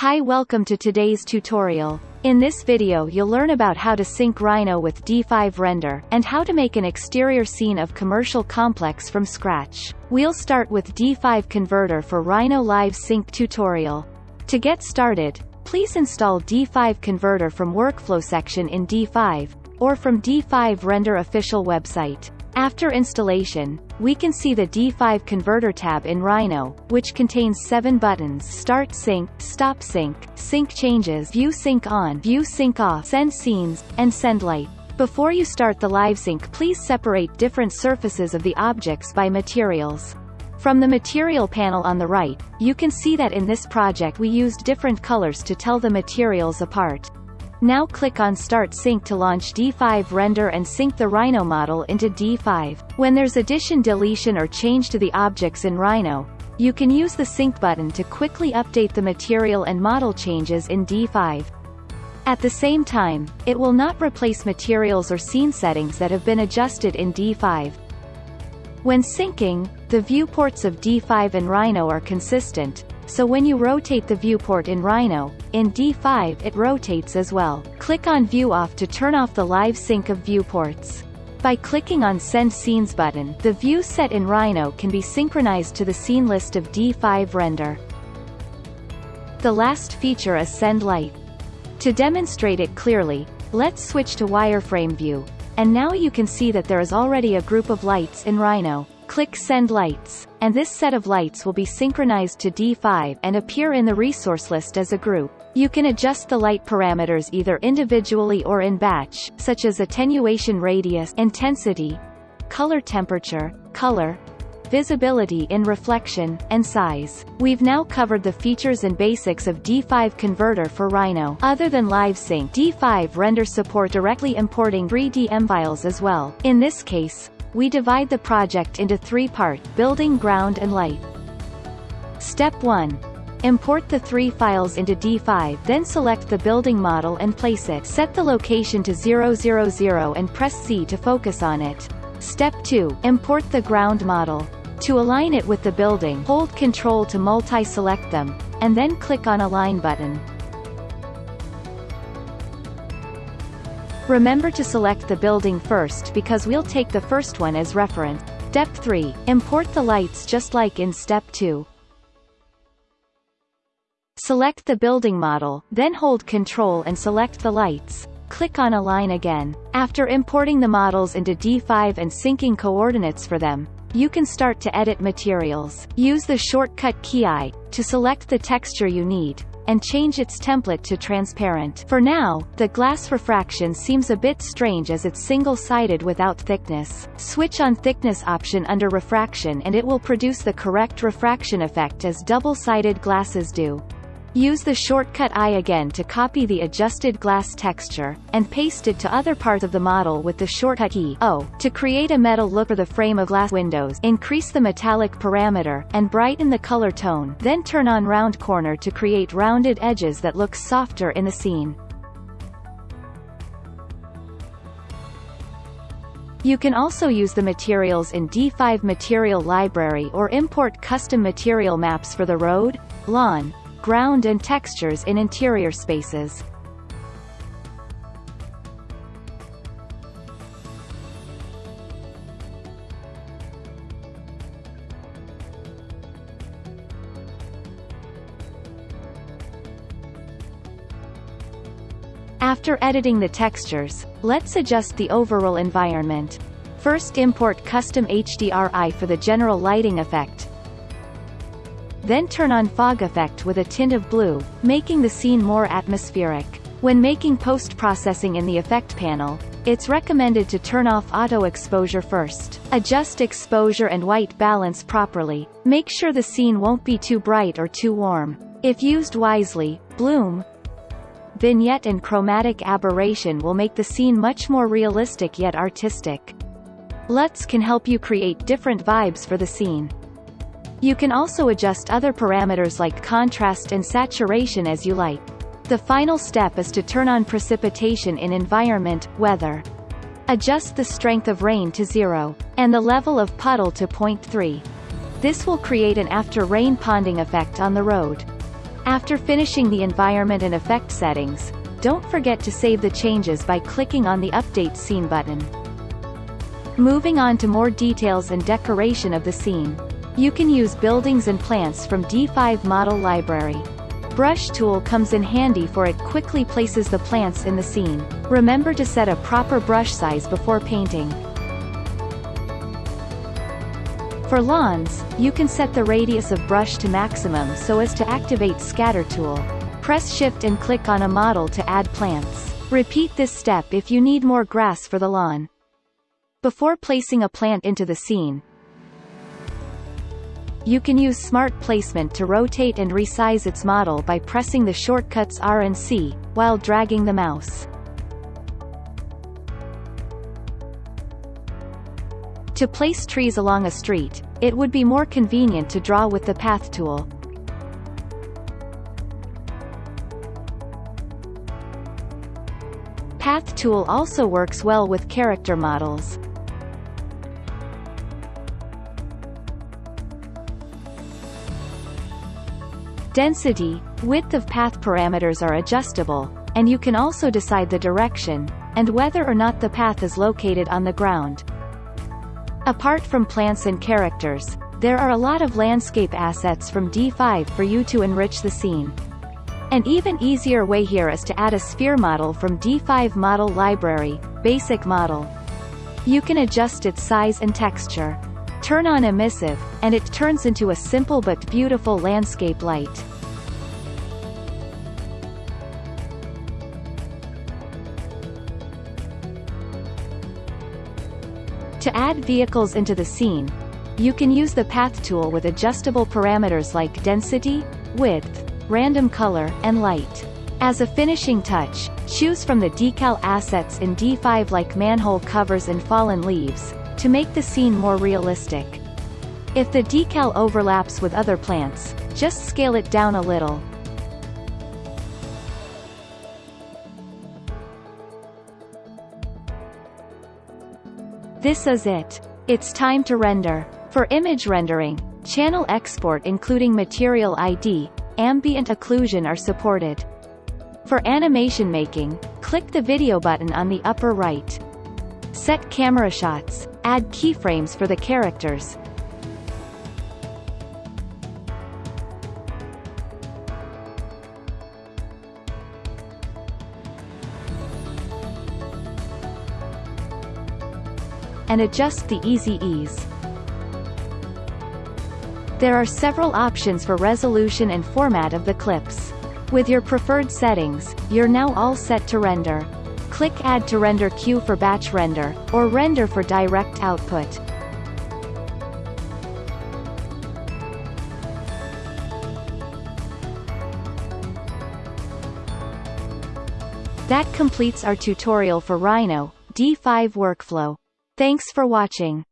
Hi welcome to today's tutorial. In this video you'll learn about how to sync Rhino with D5 Render, and how to make an exterior scene of commercial complex from scratch. We'll start with D5 Converter for Rhino Live Sync tutorial. To get started, please install D5 Converter from Workflow section in D5, or from D5 Render official website. After installation, we can see the D5 Converter tab in Rhino, which contains seven buttons Start Sync, Stop Sync, Sync Changes View Sync On View Sync Off Send Scenes, and Send Light. Before you start the live sync please separate different surfaces of the objects by materials. From the material panel on the right, you can see that in this project we used different colors to tell the materials apart. Now click on Start Sync to launch D5 Render and sync the Rhino model into D5. When there's addition deletion or change to the objects in Rhino, you can use the Sync button to quickly update the material and model changes in D5. At the same time, it will not replace materials or scene settings that have been adjusted in D5. When syncing, the viewports of D5 and Rhino are consistent, so when you rotate the viewport in Rhino, in D5 it rotates as well. Click on View Off to turn off the live sync of viewports. By clicking on Send Scenes button, the view set in Rhino can be synchronized to the scene list of D5 render. The last feature is Send Light. To demonstrate it clearly, let's switch to wireframe view, and now you can see that there is already a group of lights in Rhino. Click Send Lights, and this set of lights will be synchronized to D5 and appear in the resource list as a group. You can adjust the light parameters either individually or in batch, such as attenuation radius, intensity, color temperature, color, visibility in reflection, and size. We've now covered the features and basics of D5 Converter for Rhino. Other than LiveSync, D5 renders support directly importing 3DM files as well. In this case, we divide the project into three parts, building ground and light. Step 1. Import the three files into D5 then select the building model and place it. Set the location to 000 and press C to focus on it. Step 2. Import the ground model. To align it with the building hold Ctrl to multi-select them, and then click on Align button. Remember to select the building first because we'll take the first one as reference. Step 3. Import the lights just like in Step 2. Select the building model, then hold Ctrl and select the lights. Click on Align again. After importing the models into D5 and syncing coordinates for them, you can start to edit materials. Use the shortcut key I, to select the texture you need, and change its template to transparent. For now, the glass refraction seems a bit strange as it's single-sided without thickness. Switch on thickness option under refraction and it will produce the correct refraction effect as double-sided glasses do. Use the shortcut I again to copy the adjusted glass texture, and paste it to other parts of the model with the shortcut key O. To create a metal look for the frame of glass windows increase the metallic parameter, and brighten the color tone then turn on round corner to create rounded edges that look softer in the scene. You can also use the materials in D5 Material Library or import custom material maps for the road, lawn, ground and textures in interior spaces. After editing the textures, let's adjust the overall environment. First import custom HDRI for the general lighting effect, then turn on fog effect with a tint of blue, making the scene more atmospheric. When making post-processing in the effect panel, it's recommended to turn off auto exposure first. Adjust exposure and white balance properly. Make sure the scene won't be too bright or too warm. If used wisely, bloom, vignette and chromatic aberration will make the scene much more realistic yet artistic. LUTs can help you create different vibes for the scene. You can also adjust other parameters like contrast and saturation as you like. The final step is to turn on precipitation in environment, weather. Adjust the strength of rain to 0, and the level of puddle to 0.3. This will create an after-rain ponding effect on the road. After finishing the environment and effect settings, don't forget to save the changes by clicking on the Update Scene button. Moving on to more details and decoration of the scene. You can use buildings and plants from D5 Model Library. Brush tool comes in handy for it quickly places the plants in the scene. Remember to set a proper brush size before painting. For lawns, you can set the radius of brush to maximum so as to activate scatter tool. Press shift and click on a model to add plants. Repeat this step if you need more grass for the lawn. Before placing a plant into the scene, you can use Smart Placement to rotate and resize its model by pressing the shortcuts R and C, while dragging the mouse. To place trees along a street, it would be more convenient to draw with the Path tool. Path tool also works well with character models. Density, width of path parameters are adjustable, and you can also decide the direction, and whether or not the path is located on the ground. Apart from plants and characters, there are a lot of landscape assets from D5 for you to enrich the scene. An even easier way here is to add a sphere model from D5 Model Library, Basic Model. You can adjust its size and texture. Turn on emissive, and it turns into a simple but beautiful landscape light. To add vehicles into the scene, you can use the Path tool with adjustable parameters like density, width, random color, and light. As a finishing touch, choose from the decal assets in D5 like manhole covers and fallen leaves, to make the scene more realistic. If the decal overlaps with other plants, just scale it down a little. This is it. It's time to render. For image rendering, channel export including material ID, ambient occlusion are supported. For animation making, click the video button on the upper right. Set camera shots, add keyframes for the characters. And adjust the easy ease. There are several options for resolution and format of the clips. With your preferred settings, you're now all set to render. Click Add to render queue for batch render, or render for direct output. That completes our tutorial for Rhino, D5 workflow. Thanks for watching.